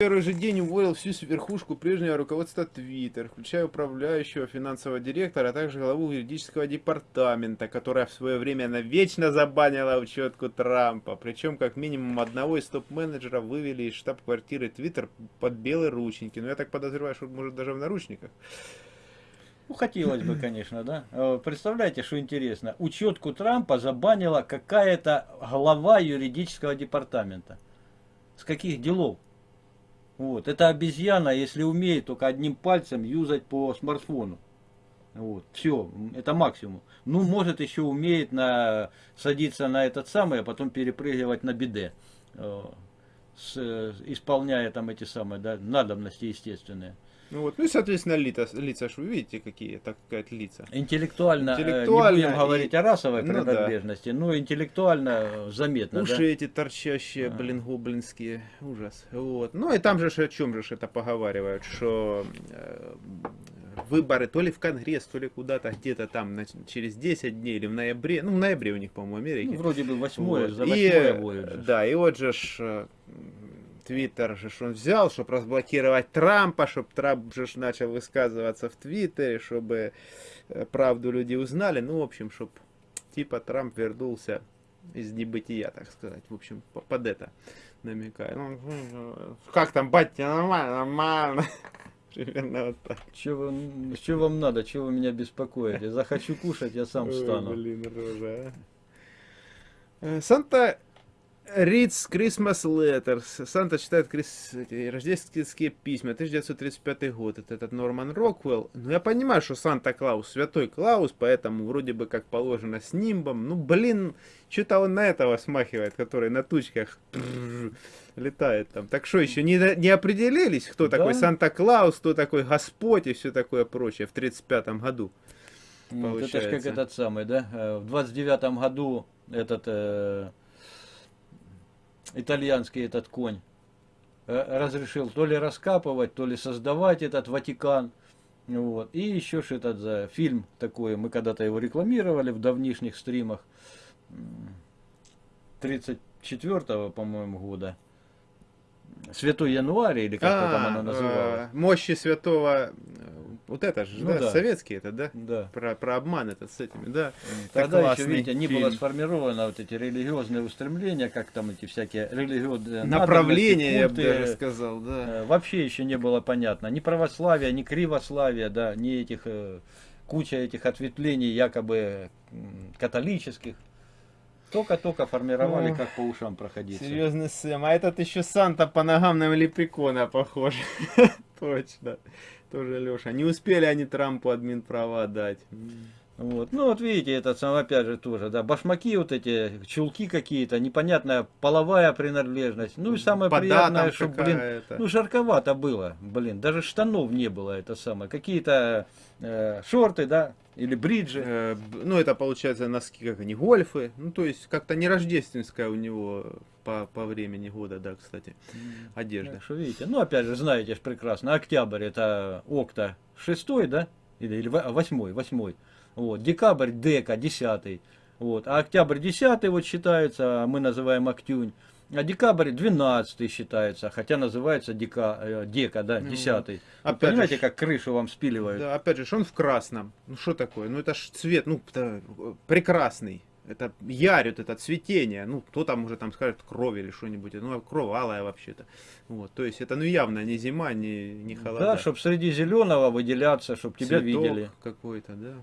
первый же день уволил всю верхушку прежнего руководства Twitter, включая управляющего финансового директора, а также главу юридического департамента, которая в свое время навечно забанила учетку Трампа. Причем как минимум одного из топ-менеджеров вывели из штаб-квартиры Twitter под белые ручники. Но я так подозреваю, что может даже в наручниках. Ну, хотелось бы, конечно, да. Э, представляете, что интересно. Учетку Трампа забанила какая-то глава юридического департамента. С каких делов? Вот. Это обезьяна, если умеет только одним пальцем юзать по смартфону. Вот. Все, это максимум. Ну, может, еще умеет на, садиться на этот самый, а потом перепрыгивать на биде. Э, с, исполняя там эти самые да, надобности естественные. Ну вот, ну и, соответственно, лица, лица ж вы видите, какие, так сказать, лица. Интеллектуально, интеллектуально не будем говорить и... о расовой ну, принадлежности, да. но интеллектуально заметно, Уши да? эти торчащие, а. блин, гоблинские, ужас. Вот. Ну и там же о чем же это поговаривают, что э, выборы то ли в Конгресс, то ли куда-то, где-то там на, через 10 дней или в ноябре, ну в ноябре у них, по-моему, Америке. Ну, вроде бы 8 вот. за 8 и, будет. Да, и вот же ж, э, Твиттер же он взял, чтобы разблокировать Трампа, чтобы Трамп же начал высказываться в Твиттере, чтобы э, правду люди узнали. Ну, в общем, чтобы типа Трамп вернулся из небытия, так сказать. В общем, под это намекаю. Ну, как там, батя, нормально, нормально. Примерно вот так. Что вам, что вам надо, что вы меня беспокоите? Захочу кушать, я сам встану. Ой, блин, рожа. А. Э, Санта Reads Christmas Letters. Санта читает крис... рождественские письма. 1935 год. Это этот Норман Роквелл. Ну, я понимаю, что Санта-Клаус святой Клаус, поэтому вроде бы как положено с нимбом. Ну, блин, что-то он на этого смахивает, который на тучках летает там. Так что еще не, не определились, кто да? такой Санта-Клаус, кто такой Господь и все такое прочее в 35 году. Ну, это же как этот самый, да? Э, в 29 году этот... Э итальянский этот конь, э, разрешил то ли раскапывать, то ли создавать этот Ватикан. Вот. И еще что этот за фильм такой, мы когда-то его рекламировали в давнишних стримах 34-го, по-моему, года. Святой Януарь, или как а, там оно называлось? Э, мощи святого вот это же, ну, да, да, советский это, да? Да. Про, про обман этот с этими, да. Тогда еще, видите, не было сформировано вот эти религиозные устремления, как там эти всякие религиозные направления, я бы даже сказал, да. Э, вообще еще не было понятно. Ни православия, ни кривославия, да, ни этих, э, куча этих ответвлений якобы католических. Только-только формировали, О, как по ушам проходить. Серьезный Сэм. А этот еще Санта по ногам на лепрекона похож. Точно тоже Леша. Не успели они Трампу админ права дать. Вот. Ну вот видите, этот сам опять же тоже, да, башмаки вот эти, чулки какие-то, непонятная половая принадлежность. Ну и самое По приятное, что, блин, ну жарковато было, блин, даже штанов не было, это самое. Какие-то э, шорты, да, или бриджи. Э, ну это получается носки, как они, гольфы. Ну то есть как-то не рождественская у него по, по времени года, да, кстати, одежда. Так что видите, ну опять же, знаете же прекрасно, октябрь это окта шестой, да, или, или восьмой, восьмой. Вот, декабрь дека десятый. Вот, а октябрь десятый вот считается, мы называем октюнь. А декабрь 12 считается, хотя называется дека, э, дека да, 10 ну, понимаете, же, как крышу вам спиливают? Да, опять же, он в красном. Ну что такое? Ну это ж цвет, ну прекрасный это ярит, это цветение, ну, кто там уже там скажет кровь или что-нибудь, ну, кровь алая вообще-то, вот, то есть это, ну, явно не зима, не, не холода. Да, чтобы среди зеленого выделяться, чтобы тебя видели. какой-то, да.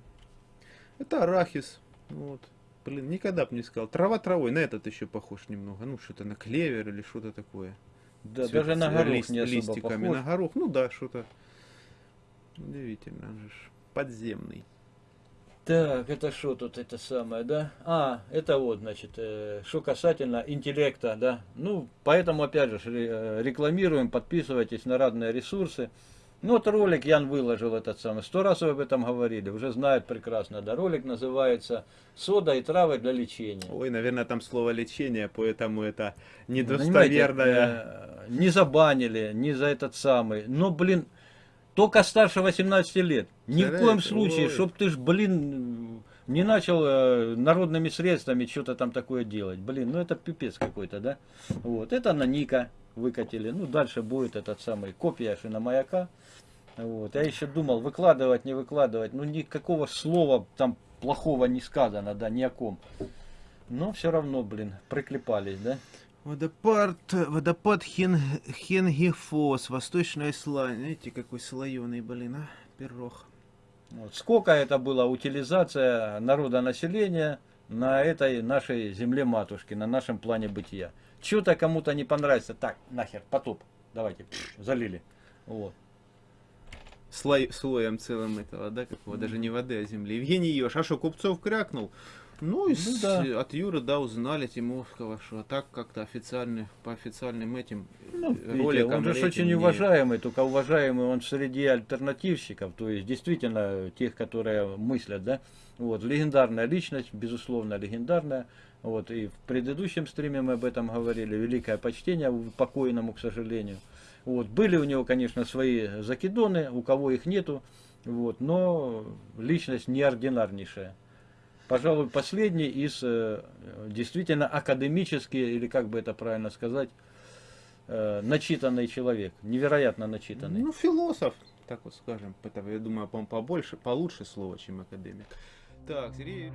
Это арахис, вот, блин, никогда бы не сказал, трава травой, на этот еще похож немного, ну, что-то на клевер или что-то такое. Да, Цвет, даже на горох лист, не особо листиками, похож. на горох, ну, да, что-то, удивительно, же подземный. Так, это что тут это самое, да? А, это вот, значит, э, что касательно интеллекта, да. Ну, поэтому, опять же, э, рекламируем, подписывайтесь на разные ресурсы. Ну, вот ролик Ян выложил этот самый, сто раз об этом говорили, уже знают прекрасно, да. Ролик называется «Сода и травы для лечения». Ой, наверное, там слово «лечение», поэтому это недостоверное. Э, не забанили, не за этот самый. Но, блин, только старше 18 лет. Ни в коем случае, чтоб ты ж, блин, не начал э, народными средствами что-то там такое делать. Блин, ну это пипец какой-то, да? Вот, это Наника. Выкатили. Ну, дальше будет этот самый копия шиномаяка. Вот. Я еще думал, выкладывать, не выкладывать. Ну, никакого слова там плохого не сказано, да, ни о ком. Но все равно, блин, приклепались, да? Водопад, водопад Хен, Хенгифос, Восточная Исландия. Видите, какой слоеный, блин, а? Пирог. Вот. Сколько это была утилизация народа населения на этой нашей земле матушки, на нашем плане бытия. Что-то кому-то не понравится, так, нахер, потоп, давайте, залили. Вот. Слой, слоем целым этого, да, какого, даже не воды, а земли. Евгений Ёж, а что, Купцов крякнул? Ну, и Ну да. от Юры, да, узнали Тимовского, что а так как-то официально, по официальным этим Ну, э, роликам. он же этим очень уважаемый, только уважаемый он среди альтернативщиков, то есть действительно тех, которые мыслят, да. Вот, легендарная личность, безусловно, легендарная. Вот, и в предыдущем стриме мы об этом говорили, великое почтение покойному, к сожалению. Вот, были у него, конечно, свои закидоны, у кого их нету, вот, но личность неординарнейшая. Пожалуй, последний из э, действительно академический, или как бы это правильно сказать, э, начитанный человек, невероятно начитанный. Ну, философ, так вот скажем. Это, я думаю, по побольше, получше слово, чем академик. Так, Сергей.